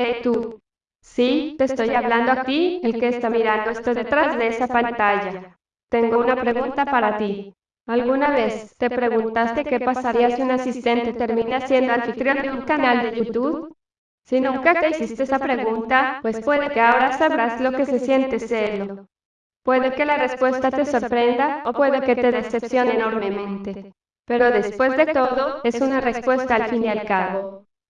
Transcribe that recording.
Hey tú. Sí, te estoy hablando a ti, el que está mirando esto detrás de esa pantalla. Tengo una pregunta para ti. ¿Alguna vez te preguntaste qué pasaría si un asistente termina siendo anfitrión de un canal de YouTube? Si nunca te hiciste esa pregunta, pues puede que ahora sabrás lo que se siente serlo. Puede que la respuesta te sorprenda o puede que te decepcione enormemente. Pero después de todo, es una respuesta al fin y al cabo.